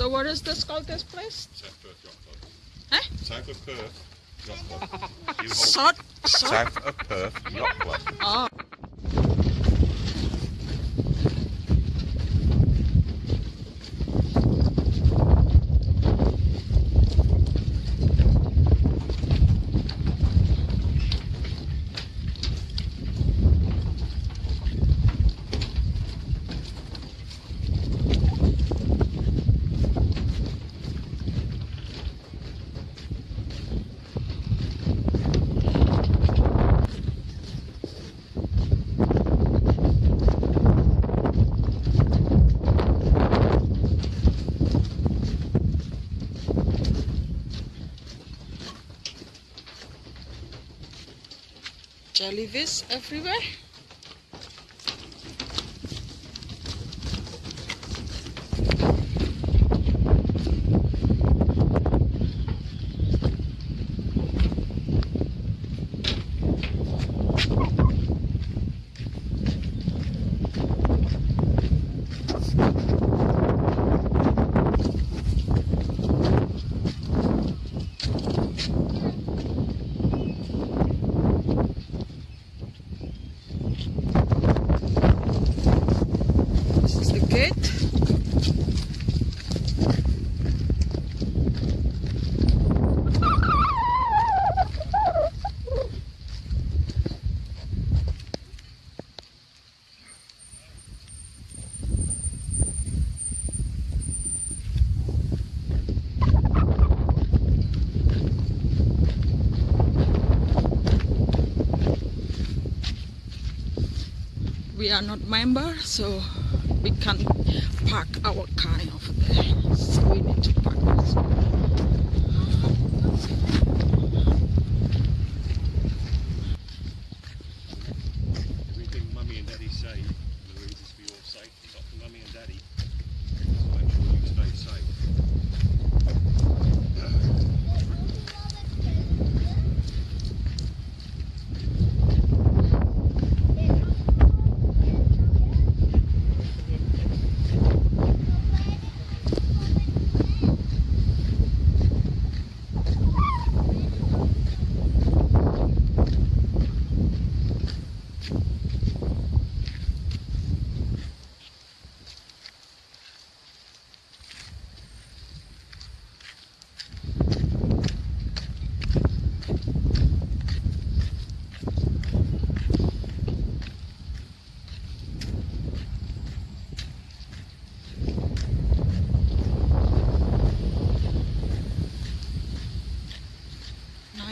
So what is this called this place? South Perth Yacht Club. Huh? South of Perth Yacht Club. You hold Salt? Salt? South of Perth Yacht Club. Oh. Jellyfish everywhere. This is the gate. We are not member, so we can't park our car over there. So we need to park this.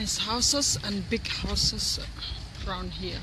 Nice houses and big houses around here.